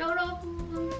여러분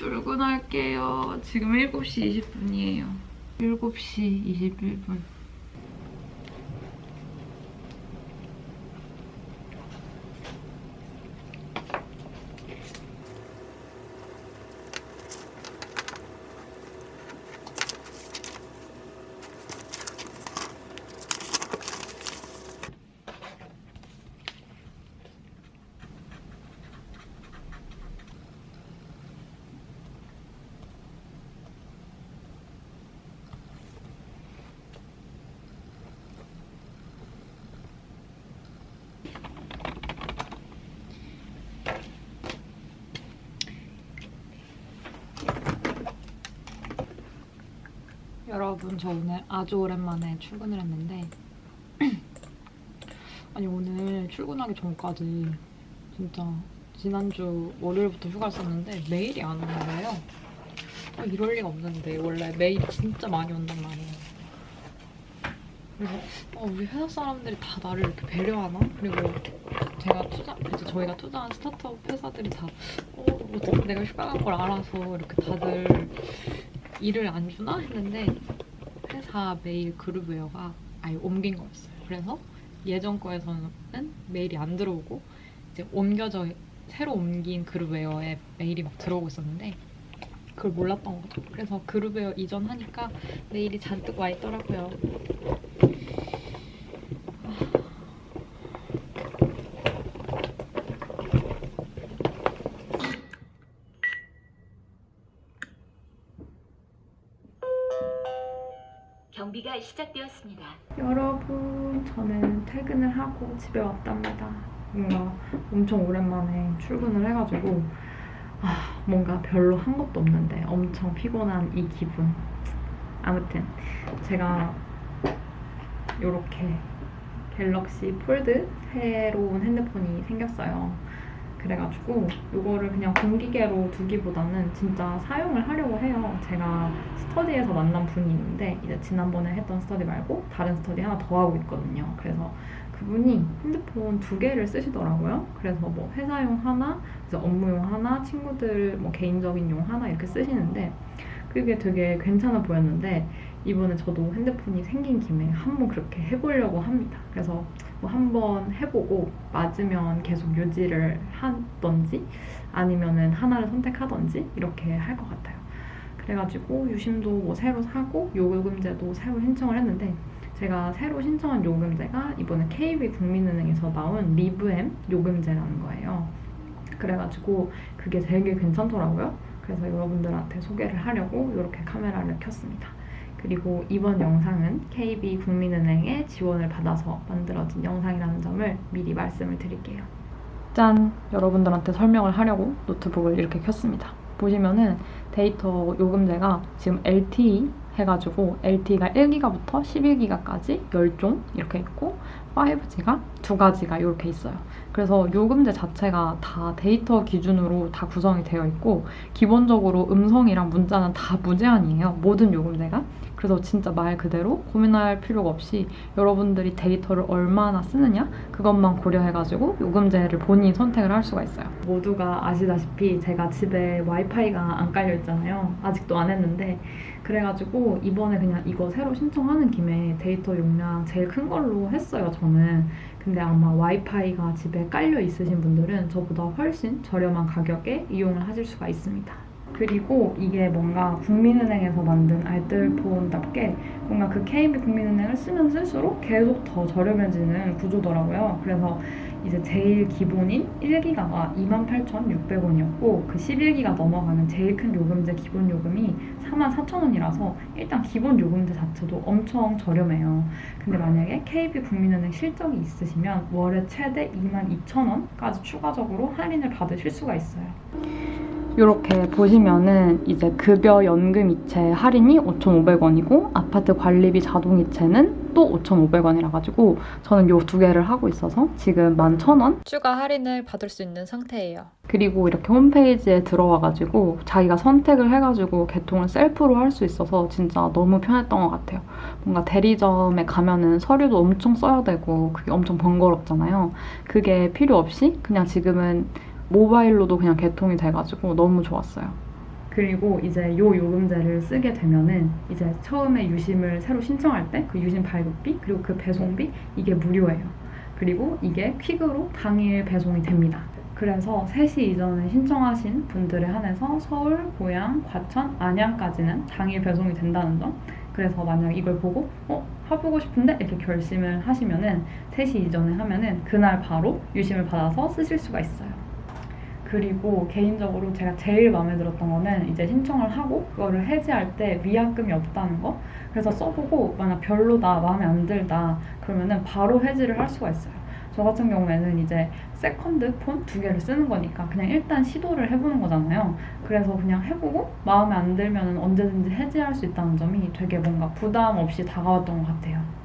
출근할게요. 지금 7시 20분이에요. 7시 21분. 여러분 저 오늘 아주 오랜만에 출근을 했는데 아니 오늘 출근하기 전까지 진짜 지난주 월요일부터 휴가를 썼는데 메일이 안 오는 거예요. 아, 이럴 리가 없는데 원래 메일이 진짜 많이 온단 말이에요. 그래서 어, 우리 회사 사람들이 다 나를 이렇게 배려하나? 그리고 제가 투자, 이제 저희가 투자한 스타트업 회사들이 다 어, 뭐 내가 휴가 간 걸 알아서 이렇게 다들 일을 안 주나 했는데 회사 메일 그룹 웨어가 아예 옮긴 거였어요. 그래서 예전 거에서는 메일이 안 들어오고 이제 옮겨져 새로 옮긴 그룹 웨어에 메일이 막 들어오고 있었는데 그걸 몰랐던 거죠. 그래서 그룹웨어 이전하니까 메일이 잔뜩 와 있더라고요. 경비가 시작되었습니다. 여러분, 저는 퇴근을 하고 집에 왔답니다. 뭔가 엄청 오랜만에 출근을 해가지고 아, 뭔가 별로 한 것도 없는데 엄청 피곤한 이 기분. 아무튼 제가 이렇게 Galaxy Fold 새로운 핸드폰이 생겼어요. 그래가지고 이거를 그냥 공기계로 두기보다는 진짜 사용을 하려고 해요. 제가 스터디에서 만난 분이 있는데 이제 지난번에 했던 스터디 말고 다른 스터디 하나 더 하고 있거든요. 그래서 그분이 핸드폰 두 개를 쓰시더라고요. 그래서 뭐 회사용 하나, 이제 업무용 하나, 친구들 뭐 개인적인 용 하나 이렇게 쓰시는데 그게 되게 괜찮아 보였는데 이번에 저도 핸드폰이 생긴 김에 한번 그렇게 해보려고 합니다. 그래서 뭐 한번 해보고 맞으면 계속 유지를 하던지 아니면은 하나를 선택하던지 이렇게 할 것 같아요. 그래가지고 유심도 뭐 새로 사고 요금제도 새로 신청을 했는데 제가 새로 신청한 요금제가 이번에 KB 국민은행에서 나온 Liiv M 요금제라는 거예요. 그래가지고 그게 되게 괜찮더라고요. 그래서 여러분들한테 소개를 하려고 이렇게 카메라를 켰습니다. 그리고 이번 영상은 KB 국민은행의 지원을 받아서 만들어진 영상이라는 점을 미리 말씀을 드릴게요. 짠! 여러분들한테 설명을 하려고 노트북을 이렇게 켰습니다. 보시면은 데이터 요금제가 지금 LTE 해가지고 LTE가 1기가부터 11기가까지 10종 이렇게 있고 5G가 두 가지가 이렇게 있어요. 그래서 요금제 자체가 다 데이터 기준으로 다 구성이 되어 있고 기본적으로 음성이랑 문자는 다 무제한이에요. 모든 요금제가. 그래서 진짜 말 그대로 고민할 필요가 없이 여러분들이 데이터를 얼마나 쓰느냐 그것만 고려해가지고 요금제를 본인이 선택을 할 수가 있어요. 모두가 아시다시피 제가 집에 와이파이가 안 깔려 있잖아요. 아직도 안 했는데 그래가지고 이번에 그냥 이거 새로 신청하는 김에 데이터 용량 제일 큰 걸로 했어요, 저는. 근데 아마 와이파이가 집에 깔려 있으신 분들은 저보다 훨씬 저렴한 가격에 이용을 하실 수가 있습니다. 그리고 이게 뭔가 국민은행에서 만든 알뜰폰답게 뭔가 그 KB 국민은행을 쓰면 쓸수록 계속 더 저렴해지는 구조더라고요. 그래서 이제 제일 기본인 1기가가 28,600원이었고 그 11기가 넘어가는 제일 큰 요금제 기본 요금이 44,000원이라서 일단 기본 요금제 자체도 엄청 저렴해요. 근데 만약에 KB 국민은행 실적이 있으시면 월에 최대 22,000원까지 추가적으로 할인을 받으실 수가 있어요. 이렇게 보시면은 이제 급여 연금 이체 할인이 5,500원이고 아파트 관리비 자동 이체는 또 5,500원이라 가지고 저는 요두 개를 하고 있어서 지금 11,000원 추가 할인을 받을 수 있는 상태예요. 그리고 이렇게 홈페이지에 들어와가지고 자기가 선택을 해가지고 개통을 셀프로 할 수 있어서 진짜 너무 편했던 것 같아요. 뭔가 대리점에 가면은 서류도 엄청 써야 되고 그게 엄청 번거롭잖아요. 그게 필요 없이 그냥 지금은 모바일로도 그냥 개통이 돼가지고 너무 좋았어요. 그리고 이제 요 요금제를 쓰게 되면은 이제 처음에 유심을 새로 신청할 때 그 유심 발급비 그리고 그 배송비 이게 무료예요. 그리고 이게 퀵으로 당일 배송이 됩니다. 그래서 3시 이전에 신청하신 분들에 한해서 서울, 고양, 과천, 안양까지는 당일 배송이 된다는 점. 그래서 만약 이걸 보고 어 해보고 싶은데 이렇게 결심을 하시면은 3시 이전에 하면은 그날 바로 유심을 받아서 쓰실 수가 있어요. 그리고 개인적으로 제가 제일 마음에 들었던 거는 이제 신청을 하고 그거를 해지할 때 위약금이 없다는 거. 그래서 써보고 만약 별로다, 마음에 안 들다 그러면은 바로 해지를 할 수가 있어요. 저 같은 경우에는 이제 second phone 두 개를 쓰는 거니까 그냥 일단 시도를 해보는 거잖아요. 그래서 그냥 해보고 마음에 안 들면 언제든지 해지할 수 있다는 점이 되게 뭔가 부담 없이 다가왔던 것 같아요.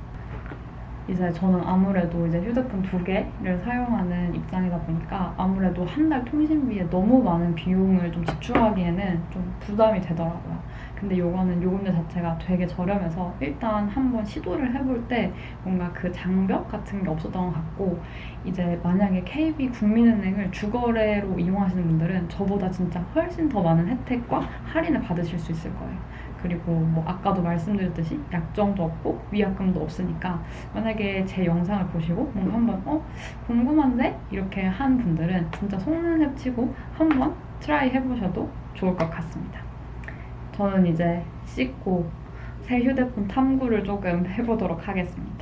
이제 저는 아무래도 이제 휴대폰 두 개를 사용하는 입장이다 보니까 아무래도 한 달 통신비에 너무 많은 비용을 좀 지출하기에는 좀 부담이 되더라고요. 근데 요거는 요금제 자체가 되게 저렴해서 일단 한번 시도를 해볼 때 뭔가 그 장벽 같은 게 없었던 것 같고 이제 만약에 KB 국민은행을 주거래로 이용하시는 분들은 저보다 진짜 훨씬 더 많은 혜택과 할인을 받으실 수 있을 거예요. 그리고 뭐 아까도 말씀드렸듯이 약정도 없고 위약금도 없으니까 만약에 제 영상을 보시고 뭔가 한번 어 궁금한데 이렇게 한 분들은 진짜 속는 셈 치고 한번 try 해보셔도 좋을 것 같습니다. 저는 이제 씻고 새 휴대폰 탐구를 조금 해보도록 하겠습니다.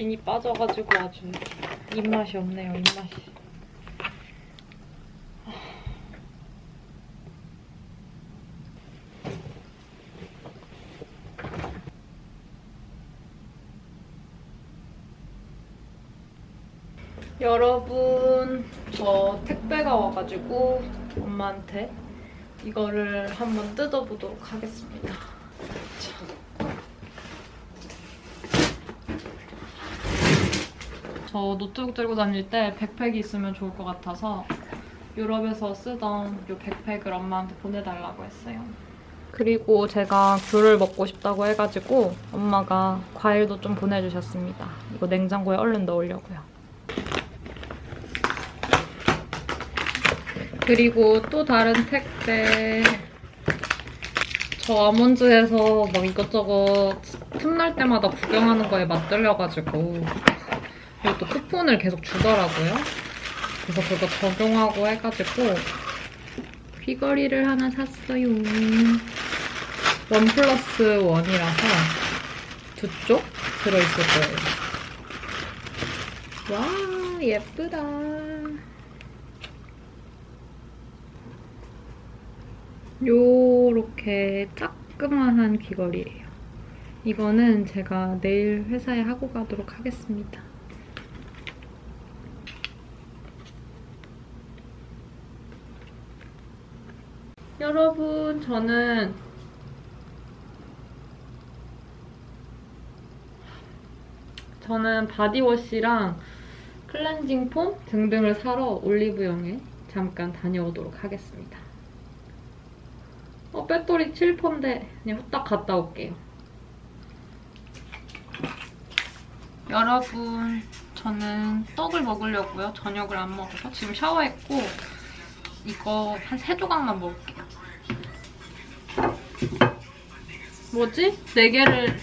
진이 빠져가지고 아주 입맛이 없네요, 입맛이. 여러분, 저 택배가 와가지고 엄마한테 이거를 한번 뜯어보도록 하겠습니다. 저 노트북 들고 다닐 때 백팩이 있으면 좋을 것 같아서 유럽에서 쓰던 이 백팩을 엄마한테 보내달라고 했어요. 그리고 제가 귤을 먹고 싶다고 해가지고 엄마가 과일도 좀 보내주셨습니다. 이거 냉장고에 얼른 넣으려고요. 그리고 또 다른 택배. 저 아몬드에서 막 이것저것 틈날 때마다 구경하는 거에 맛들려가지고 이것도 쿠폰을 계속 주더라고요. 그래서 그거 적용하고 해가지고 귀걸이를 하나 샀어요. 원 플러스 원이라서 두 쪽 들어있을 거예요. 와, 예쁘다. 요렇게 따끔한 귀걸이에요. 이거는 제가 내일 회사에 하고 가도록 하겠습니다. 여러분, 저는 저는 body wash랑 cleansing foam 등등을 사러 올리브영에 잠깐 다녀오도록 하겠습니다. 어, 배터리 7%인데 그냥 후딱 갔다 올게요. 여러분, 저는 떡을 먹으려고요. 저녁을 안 먹어서 지금 샤워했고 이거 한 세 조각만 먹을게요. 뭐지? 네 개를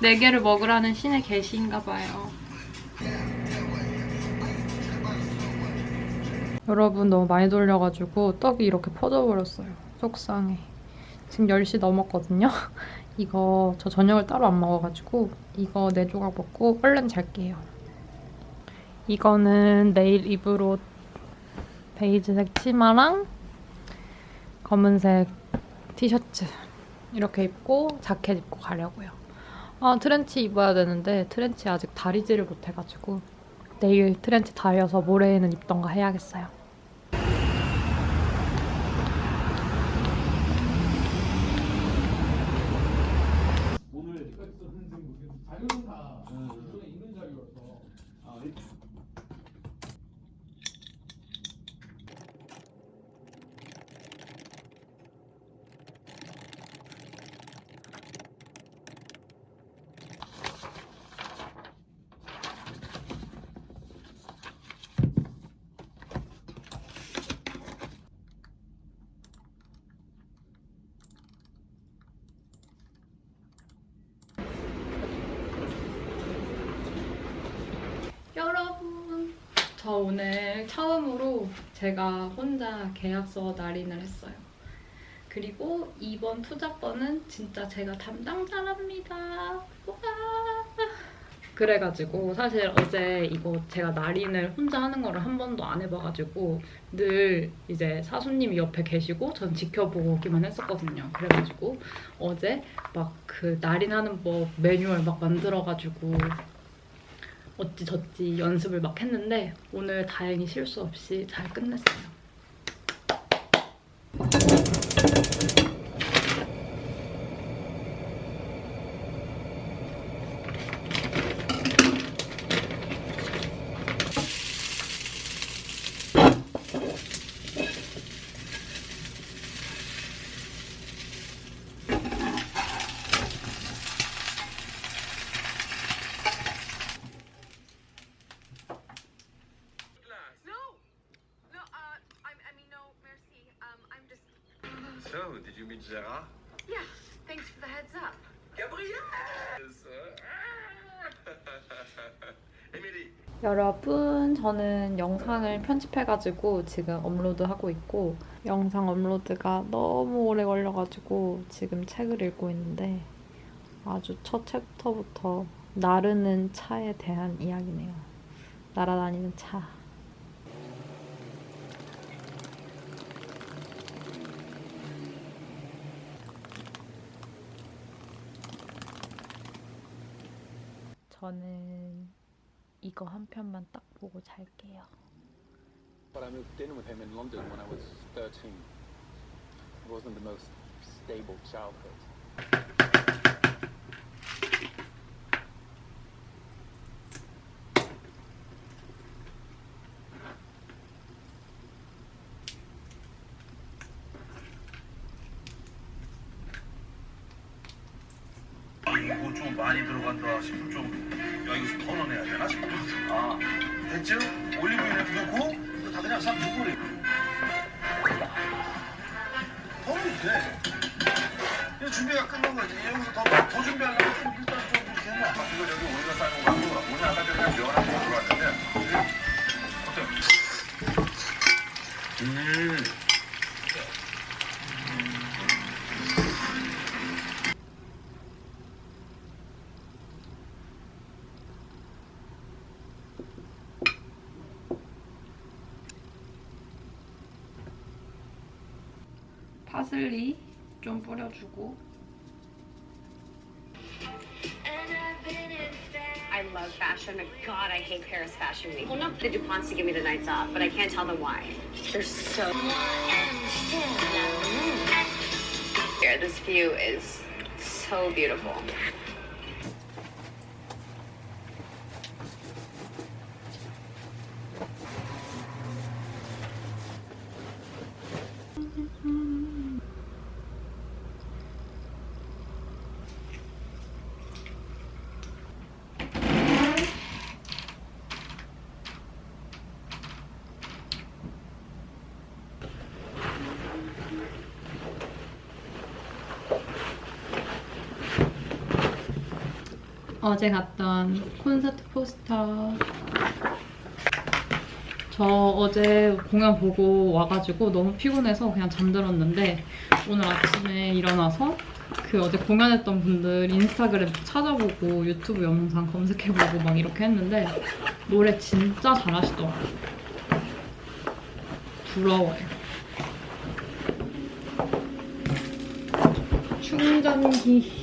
네 개를 먹으라는 신의 계시인가 봐요. 여러분 너무 많이 돌려가지고 떡이 이렇게 퍼져버렸어요. 속상해. 지금 10시 넘었거든요. 이거 저 저녁을 따로 안 먹어가지고 이거 4조각 먹고 얼른 잘게요. 이거는 내일 옷 베이지색 치마랑 검은색 티셔츠 이렇게 입고 자켓 입고 가려고요. 아 트렌치 입어야 되는데 트렌치 아직 다리질을 못해가지고 내일 트렌치 다려서 모레에는 입던가 해야겠어요. 오늘 여기까지 썼는지 모르겠는데 자료는 다 기존에 있는 자료라서 아, 이- 여러분, 저 오늘 처음으로 제가 혼자 계약서 날인을 했어요. 그리고 이번 투자번은 진짜 제가 담당자랍니다. 와! 그래가지고 사실 어제 이거 제가 날인을 혼자 하는 거를 한 번도 안 해봐가지고 늘 이제 사수님이 옆에 계시고 전 지켜보기만 했었거든요. 그래가지고 어제 막 그 날인하는 법 매뉴얼 막 만들어가지고 어찌 저찌 연습을 막 했는데 오늘 다행히 실수 없이 잘 끝냈어요. Did you meet Gerard? Yeah. Thanks for the heads up. 여러분, 저는 영상을 편집해가지고 지금 업로드하고 있고 영상 업로드가 너무 오래 걸려가지고 지금 책을 읽고 있는데 아주 첫 챕터부터 나르는 차에 대한 이야기네요. 날아다니는 차. 저는 이거 한 편만 딱 보고 잘게요. But I moved in with him in London when I was 13. It wasn't the most stable childhood. 이거 좀 많이 들어간다 싶을 정도. 야, 이거 좀 덜어내야 되나 싶어. 아, 됐죠? 올리브유를 넣고, 이거 다 그냥 싹 넣어버려. 덜어도 돼. 이거 준비가 끝난 거지. 여기서 더, 더 준비하려면 좀 일단 좀 이렇게 해놔. 이거 여기 오이가 싸는 거 같고, 오늘 아까 전에 면한 거 들어왔는데, 어때? 음. 뿌려주고 I love fashion, but God, I hate Paris Fashion Week. Well, not the DuPonts to give me the nights off, but I can't tell them why. They're so. Here, this view is so beautiful. 어제 갔던 콘서트 포스터 저 어제 공연 보고 와가지고 너무 피곤해서 그냥 잠들었는데 오늘 아침에 일어나서 그 어제 공연했던 분들 인스타그램 찾아보고 유튜브 영상 검색해보고 막 이렇게 했는데 노래 진짜 잘하시더라고요. 부러워요. 충전기